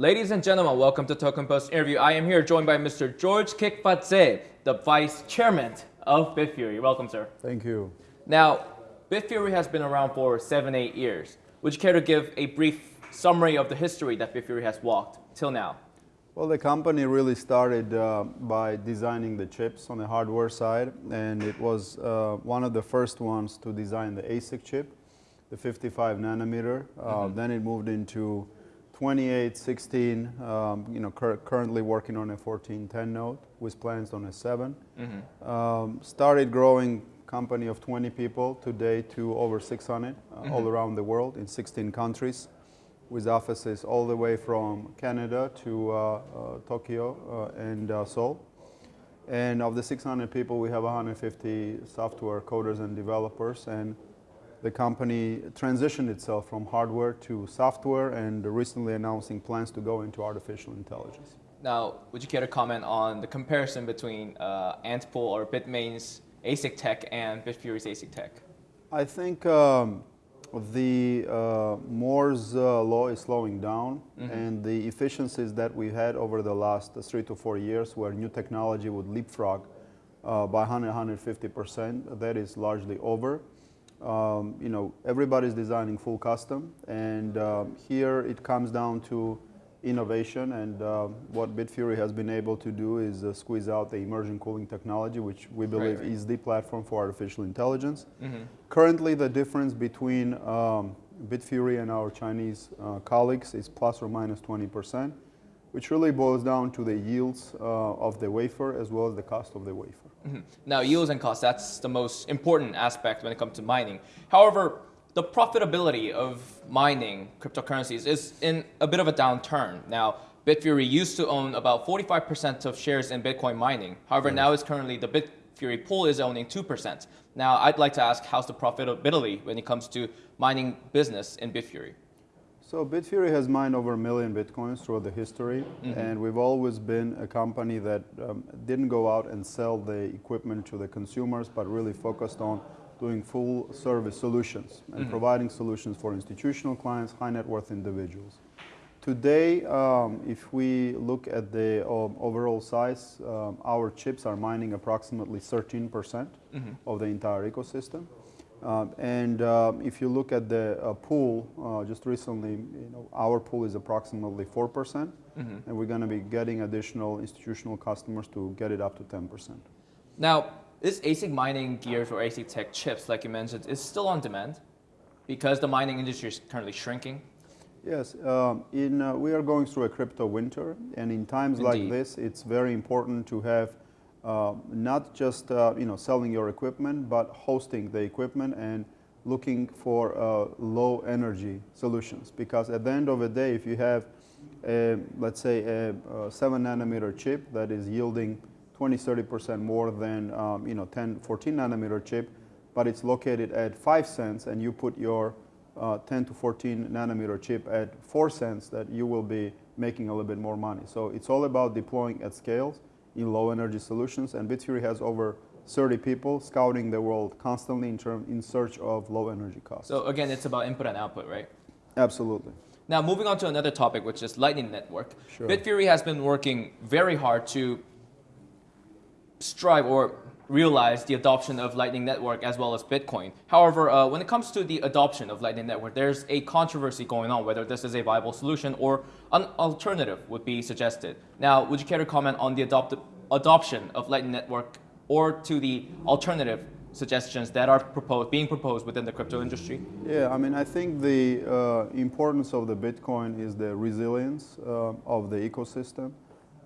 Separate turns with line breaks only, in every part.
Ladies and gentlemen, welcome to Token Post interview. I am here joined by Mr. George Kikvadze, the Vice Chairman of Bitfury. Welcome, sir.
Thank you.
Now, Bitfury has been around for seven, eight years. Would you care to give a brief summary of the history that Bitfury has walked till now?
Well, the company really started uh, by designing the chips on the hardware side, and it was uh, one of the first ones to design the ASIC chip, the 55 nanometer. Uh, mm -hmm. Then it moved into 28, 16, um, you know, cur currently working on a 14, 10 node with plans on a 7. Mm -hmm. um, started growing company of 20 people today to over 600 uh, mm -hmm. all around the world in 16 countries with offices all the way from Canada to uh, uh, Tokyo uh, and uh, Seoul. And of the 600 people, we have 150 software coders and developers and the company transitioned itself from hardware to software and recently announcing plans to go into artificial intelligence.
Now, would you care to comment on the comparison between uh, Antpool or Bitmain's ASIC tech and Bitfury's ASIC tech?
I think um, the uh, Moore's uh, law is slowing down mm -hmm. and the efficiencies that we had over the last three to four years where new technology would leapfrog uh, by 100, 150%, that is largely over um, you know, everybody's designing full custom, and um, here it comes down to innovation, and uh, what Bitfury has been able to do is uh, squeeze out the immersion cooling technology, which we believe right, right. is the platform for artificial intelligence. Mm -hmm. Currently, the difference between um, Bitfury and our Chinese uh, colleagues is plus or minus minus 20 percent which really boils down to the yields uh, of the wafer as well as the cost of the wafer. Mm -hmm.
Now, yields and cost, that's the most important aspect when it comes to mining. However, the profitability of mining cryptocurrencies is in a bit of a downturn. Now, Bitfury used to own about 45% of shares in Bitcoin mining. However, now it's currently the Bitfury pool is owning 2%. Now, I'd like to ask how's the profitability when it comes to mining business in Bitfury?
So Bitfury has mined over a million Bitcoins throughout the history, mm -hmm. and we've always been a company that um, didn't go out and sell the equipment to the consumers, but really focused on doing full service solutions and mm -hmm. providing solutions for institutional clients, high net worth individuals. Today, um, if we look at the um, overall size, um, our chips are mining approximately 13% mm -hmm. of the entire ecosystem. Um, and um, if you look at the uh, pool, uh, just recently, you know, our pool is approximately 4%, mm -hmm. and we're going to be getting additional institutional customers to get it up to 10%.
Now, is ASIC mining gear for ASIC tech chips, like you mentioned, is still on demand because the mining industry is currently shrinking?
Yes, um, in, uh, we are going through a crypto winter, and in times Indeed. like this, it's very important to have uh, not just uh, you know selling your equipment, but hosting the equipment and looking for uh, low energy solutions. Because at the end of the day, if you have, a, let's say, a, a, seven nanometer chip that is yielding 20, 30 percent more than um, you know 10, 14 nanometer chip, but it's located at five cents, and you put your uh, 10 to 14 nanometer chip at four cents, that you will be making a little bit more money. So it's all about deploying at scales in low energy solutions and Bitfury has over 30 people scouting the world constantly in, term, in search of low energy costs.
So again, it's about input and output, right?
Absolutely.
Now moving on to another topic, which is Lightning Network. Sure. Bitfury has been working very hard to strive or realize the adoption of Lightning Network as well as Bitcoin. However, uh, when it comes to the adoption of Lightning Network, there's a controversy going on whether this is a viable solution or an alternative would be suggested. Now, would you care to comment on the adoption of Lightning Network or to the alternative suggestions that are proposed, being proposed within the crypto industry?
Yeah, I mean, I think the uh, importance of the Bitcoin is the resilience uh, of the ecosystem.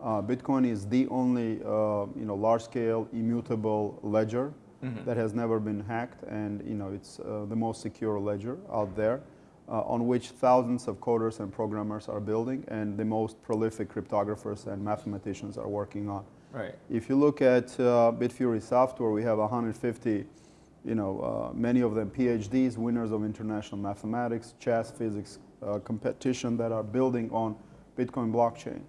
Uh, Bitcoin is the only uh, you know, large-scale immutable ledger mm -hmm. that has never been hacked and you know, it's uh, the most secure ledger out there uh, on which thousands of coders and programmers are building and the most prolific cryptographers and mathematicians are working on.
Right.
If you look at uh, Bitfury software, we have 150 you know, uh, many of them PhDs, winners of international mathematics, chess, physics competition that are building on Bitcoin blockchain.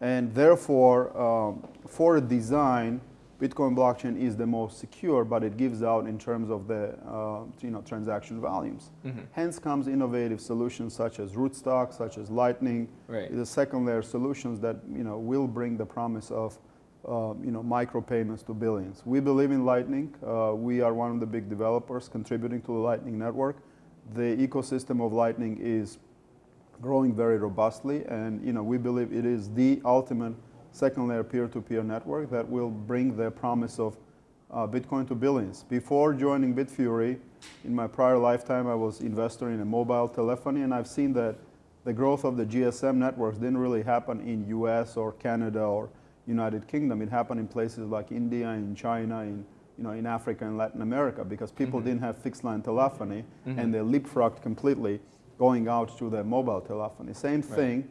And therefore, um, for design, Bitcoin blockchain is the most secure, but it gives out in terms of the uh, you know transaction volumes.
Mm-hmm.
Hence comes innovative solutions such as Rootstock, such as Lightning,
Right.
the second layer solutions that you know will bring the promise of uh, you know micropayments to billions. We believe in Lightning. Uh, we are one of the big developers contributing to the Lightning network. The ecosystem of Lightning is growing very robustly, and you know we believe it is the ultimate second layer peer-to-peer network that will bring the promise of uh, Bitcoin to billions. Before joining Bitfury, in my prior lifetime, I was investor in a mobile telephony, and I've seen that the growth of the GSM networks didn't really happen in U.S. or Canada or United Kingdom. It happened in places like India, in China, in you know, in Africa and Latin America, because people mm-hmm. didn't have fixed line telephony, mm-hmm. and they leapfrogged completely going out to the mobile telephony. Same
Right.
thing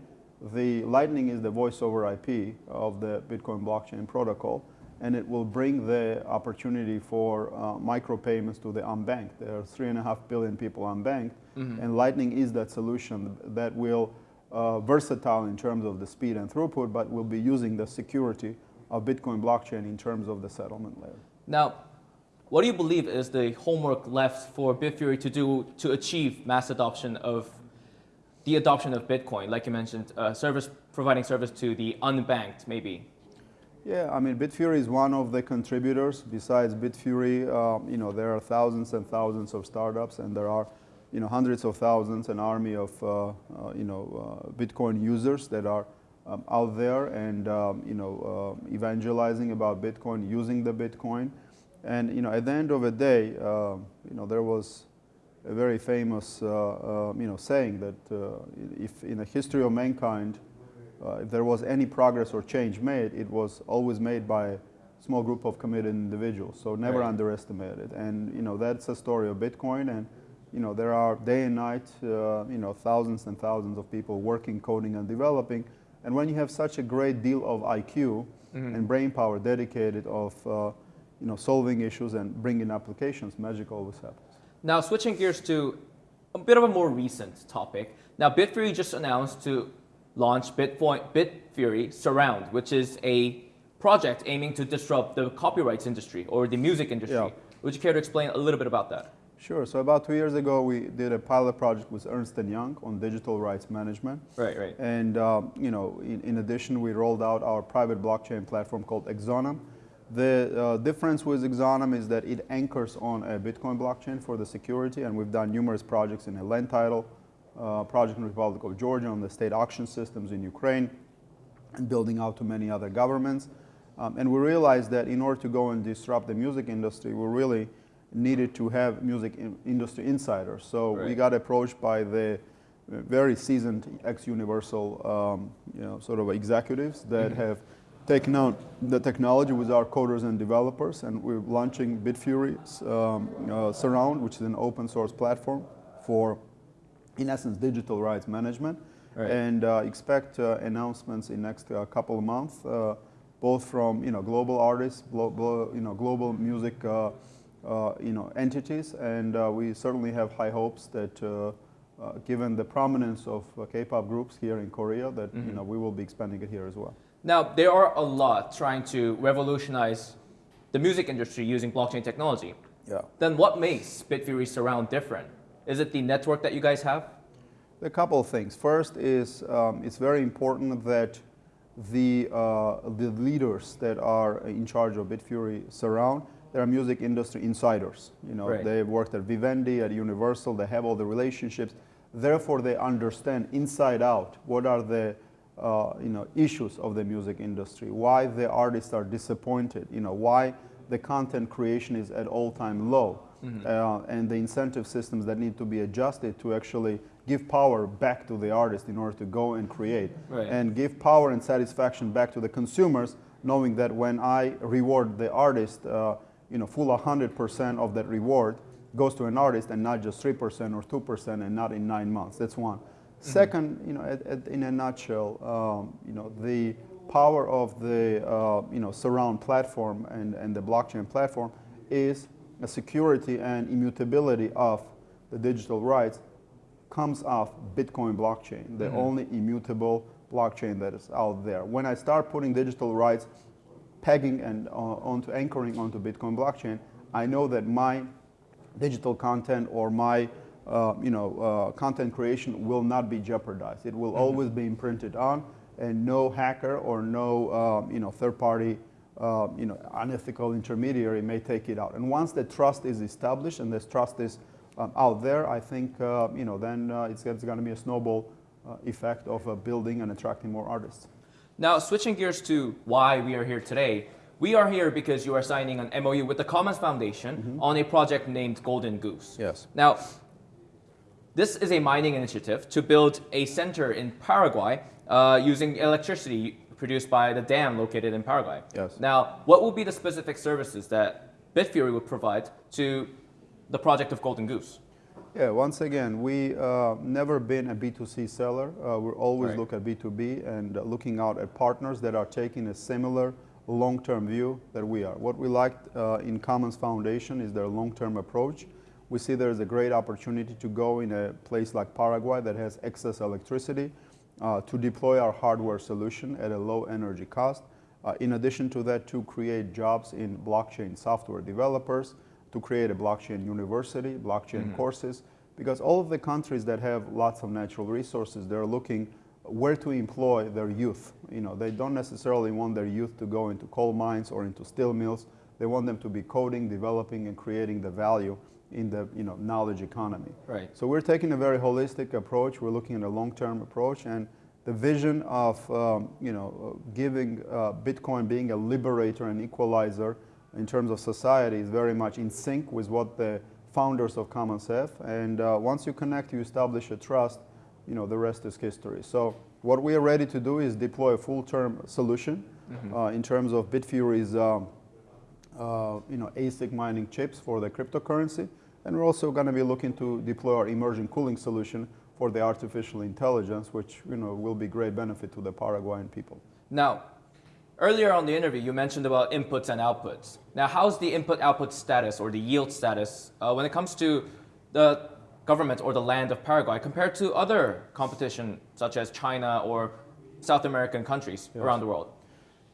the Lightning is the voice over IP of the Bitcoin blockchain protocol, and it will bring the opportunity for uh, micropayments to the unbanked. There are three and a half billion people unbanked, mm-hmm. and Lightning is that solution that will uh, versatile in terms of the speed and throughput, but will be using the security of Bitcoin blockchain in terms of the settlement layer.
Now, what do you believe is the homework left for Bitfury to do to achieve mass adoption of the adoption of Bitcoin? Like you mentioned, uh, service providing service to the unbanked, maybe.
Yeah, I mean, Bitfury is one of the contributors. Besides Bitfury, um, you know, there are thousands and thousands of startups, and there are, you know, hundreds of thousands, an army of, uh, uh, you know, uh, Bitcoin users that are um, out there and, um, you know, uh, evangelizing about Bitcoin, using the Bitcoin. And, you know, at the end of the day, uh, you know, there was a very famous, you know, saying that uh, if in the history of mankind, uh, if there was any progress or change made, it was always made by a small group of committed individuals. So never
Right.
underestimate it. And you know that's the story of Bitcoin. And you know there are day and night, uh, you know thousands and thousands of people working, coding, and developing. And when you have such a great deal of IQ and brain power dedicated of uh, you know solving issues and bringing applications, magic always happens.
Now, switching gears to a bit of a more recent topic. Now, Bitfury just announced to launch Bitcoin, Bitfury Surround, which is a project aiming to disrupt the copyrights industry or the music industry.
Yeah.
Would you care to explain a little bit about that?
Sure. So about two years ago, we did a pilot project with Ernst Young on digital rights management.
Right, right.
And um, you know, in, in addition, we rolled out our private blockchain platform called Exonum. The uh, difference with Exonum is that it anchors on a Bitcoin blockchain for the security, and we've done numerous projects in a land title uh, project in the Republic of Georgia, on the state auction systems in Ukraine, and building out to many other governments. Um, and we realized that in order to go and disrupt the music industry, we really needed to have music in- industry insiders. So we got approached by the very seasoned ex-Universal, um, you know, sort of executives that have taken out the technology with our coders and developers, and we're launching Bitfury's um, uh, Surround, which is an open source platform for, in essence, digital rights management.
Right.
And uh, expect uh, announcements in next uh, couple of months, uh, both from you know global artists, you know global music, uh, you know entities, and uh, we certainly have high hopes that. Uh, uh, given the prominence of uh, K-pop groups here in Korea, that you know we will be expanding it here as well.
Now, there are a lot trying to revolutionize the music industry using blockchain technology.
Yeah.
Then what makes Bitfury Surround different? Is it the network that you guys have?
A couple of things. First is um, it's very important that the uh, the leaders that are in charge of Bitfury Surround, they are music industry insiders. You know,
Right.
they've worked at Vivendi, at Universal. They have all the relationships. Therefore, they understand inside out what are the uh, you know issues of the music industry. Why the artists are disappointed. You know why the content creation is at all-time low, uh, and the incentive systems that need to be adjusted to actually give power back to the artist in order to go and create,
Right.
and give power and satisfaction back to the consumers, knowing that when I reward the artist, uh, you know, full 100% of that reward goes to an artist and not just 3% or 2% and not in nine months. That's one. Second, you know, at, at, in a nutshell, um, you know, the power of the, uh, you know, surround platform and, and the blockchain platform is a security and immutability of the digital rights comes off Bitcoin blockchain, the only immutable blockchain that is out there. When I start putting digital rights pegging and uh, onto anchoring onto Bitcoin blockchain, I know that my digital content or my uh, you know, uh, content creation will not be jeopardized. It will mm -hmm. always be imprinted on, and no hacker or no uh, you know third party uh, you know unethical intermediary may take it out. And once the trust is established and this trust is um, out there, I think uh, you know then uh, it's, it's going to be a snowball effect of building and attracting more artists.
Now, switching gears to why we are here today. We are here because you are signing an MOU with the Commons Foundation mm -hmm. on a project named Golden Goose.
Yes.
Now, this is a mining initiative to build a center in Paraguay uh, using electricity produced by the dam located in Paraguay.
Yes.
Now, what will be the specific services that Bitfury would provide to the project of Golden Goose?
Yeah, once again, we uh, never been a B2C seller. Uh, we always right. look at B2B and uh, looking out at partners that are taking a similar long-term view that we are. What we liked uh, in Commons Foundation is their long-term approach we see there is a great opportunity to go in a place like Paraguay that has excess electricity uh, to deploy our hardware solution at a low energy cost. Uh, in addition to that, to create jobs in blockchain software developers, to create a blockchain university, blockchain mm -hmm. courses, because all of the countries that have lots of natural resources, they're looking where to employ their youth. You know, they don't necessarily want their youth to go into coal mines or into steel mills. They want them to be coding, developing, and creating the value in the you know, knowledge economy.
Right.
So we're taking a very holistic approach. We're looking at a long-term approach and the vision of um, you know, giving uh, Bitcoin being a liberator and equalizer in terms of society is very much in sync with what the founders of Commons have. And uh, once you connect, you establish a trust, you know, the rest is history. So what we are ready to do is deploy a full-term solution mm -hmm. uh, in terms of Bitfury's um, uh, you know, ASIC mining chips for the cryptocurrency. And we're also going to be looking to deploy our immersion cooling solution for the artificial intelligence, which you know, will be great benefit to the Paraguayan people.
Now, earlier on the interview, you mentioned about inputs and outputs. Now, how's the input-output status or the yield status uh, when it comes to the government or the land of Paraguay compared to other competition such as China or South American countries yes. around the world?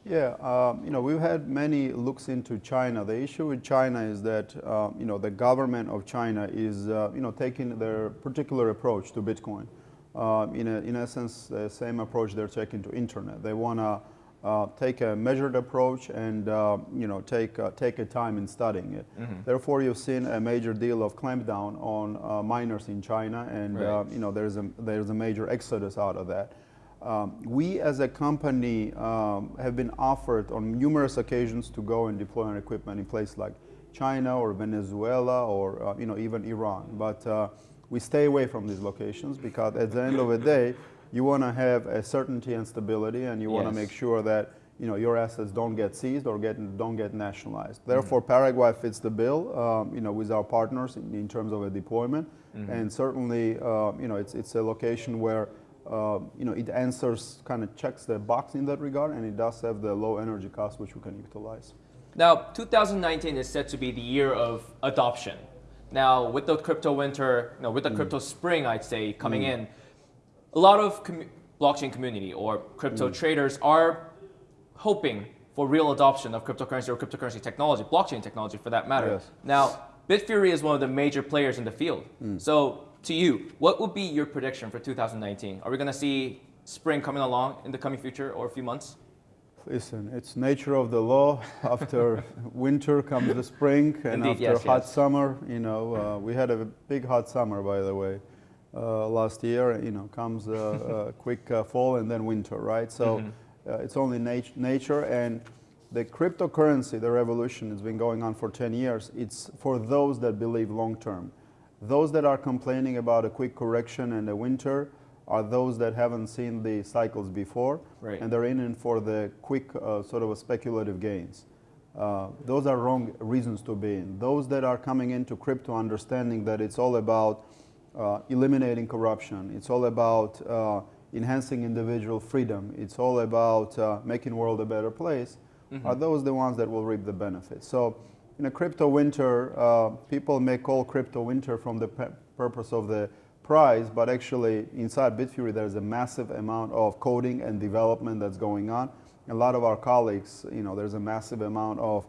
Yeah, um, you know, we've had many looks into China. The issue with China is that, uh, you know, the government of China is, uh, you know, taking their particular approach to Bitcoin. Uh, in, a, in essence, the same approach they're taking to internet. They want to uh, take a measured approach and, uh, you know, take, uh, take a time in studying it. Mm -hmm. Therefore, you've seen a major deal of clampdown on miners in China and, right. you know, there's a, there's a major exodus out of that. Um, we as a company um, have been offered on numerous occasions to go and deploy our equipment in places like China or Venezuela or uh, you know even Iran. But uh, we stay away from these locations because at the end of the day, you want to have a certainty and stability, and you want to make sure that you know your assets don't get seized or get don't get nationalized. Therefore, mm -hmm. Paraguay fits the bill. Um, you know, with our partners in, in terms of a deployment, mm -hmm. and certainly uh, you know it's it's a location where uh, you know, it answers, kind of checks the box in that regard, and it does have the low energy cost, which we can utilize.
Now, 2019 is set to be the year of adoption. Now, with the crypto winter, no, with the mm. crypto spring, I'd say, coming mm. in, a lot of com blockchain community or crypto mm. traders are hoping for real adoption of cryptocurrency or cryptocurrency technology, blockchain technology for that matter.
Yes.
Now, Bitfury is one of the major players in the field. Mm. So to you, what would be your prediction for 2019? Are we going to see spring coming along in the coming future or a few months?
Listen, it's nature of the law. After winter comes the spring, and Indeed, after yes, hot yes. summer, you know, uh, we had a big hot summer, by the way, last year. You know, comes a, a quick uh, fall and then winter, right? So mm -hmm. it's only nat nature, and the cryptocurrency, the revolution, has been going on for 10 years. It's for those that believe long term. Those that are complaining about a quick correction and a winter are those that haven't seen the cycles before
right.
and they're in for the quick uh, sort of speculative gains. Uh, those are wrong reasons to be in. Those that are coming into crypto understanding that it's all about uh, eliminating corruption, it's all about uh, enhancing individual freedom, it's all about uh, making the world a better place, mm -hmm. are those the ones that will reap the benefits. So in a crypto winter, uh, people may call crypto winter from the purpose of the price, but actually inside Bitfury there's a massive amount of coding and development that's going on. A lot of our colleagues, you know, there's a massive amount of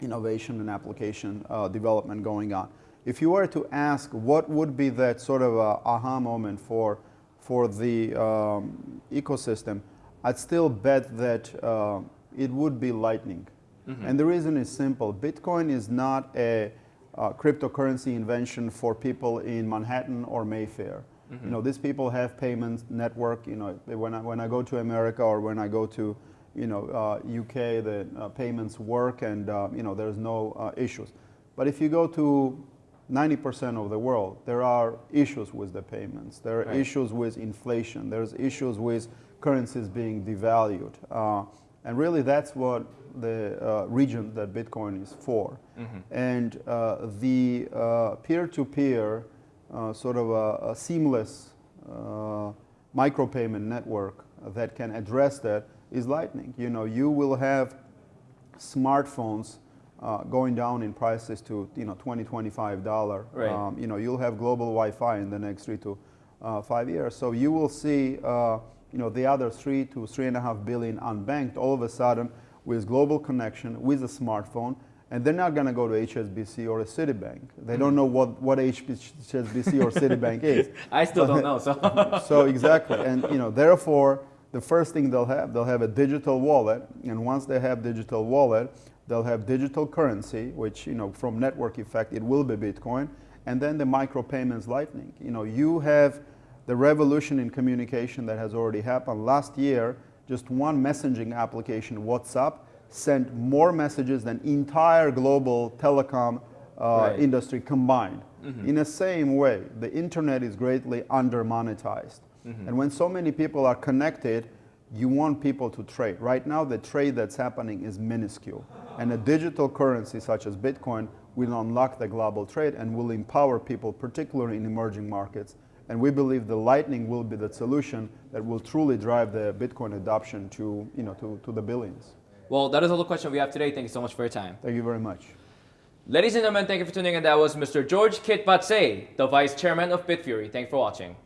innovation and application uh, development going on. If you were to ask what would be that sort of uh, aha moment for, for the um, ecosystem, I'd still bet that uh, it would be Lightning. Mm-hmm. And the reason is simple. Bitcoin is not a uh, cryptocurrency invention for people in Manhattan or Mayfair. Mm-hmm. You know, these people have payments network. You know, when I, when I go to America or when I go to, you know, uh, UK, the uh, payments work and, uh, you know, there's no uh, issues. But if you go to 90% of the world, there are issues with the payments. There are right. issues with inflation. There's issues with currencies being devalued. Uh, and really that's what the uh, region that Bitcoin is for. Mm-hmm. And uh, the uh, peer-to-peer uh, sort of a, a seamless uh, micropayment network that can address that is Lightning. You know, you will have smartphones uh, going down in prices to you know 20 25 dollar right. um, you know you'll have global wi-fi in the next three to uh, five years so you will see uh, you know the other three to three and a half billion unbanked all of a sudden with global connection with a smartphone and they're not going to go to HSBC or a Citibank. They don't know what, what HSBC or Citibank is.
I still don't know. So.
so exactly, and you know, therefore, the first thing they'll have, they'll have a digital wallet, and once they have digital wallet, they'll have digital currency, which you know, from network effect, it will be Bitcoin, and then the micropayments Lightning. You know, you have the revolution in communication that has already happened. Last year, just one messaging application, WhatsApp, sent more messages than entire global telecom uh, right. industry combined. Mm-hmm. In the same way, the internet is greatly under monetized. Mm-hmm. And when so many people are connected, you want people to trade. Right now, the trade that's happening is minuscule. And a digital currency such as Bitcoin will unlock the global trade and will empower people, particularly in emerging markets. And we believe the Lightning will be the solution that will truly drive the Bitcoin adoption to, you know, to, to the billions.
Well, that is all the question we have today. Thank you so much for your time.
Thank you very much.
Ladies and gentlemen, thank you for tuning in. That was Mr. George Kikvadze, the Vice Chairman of Bitfury. Thank you for watching.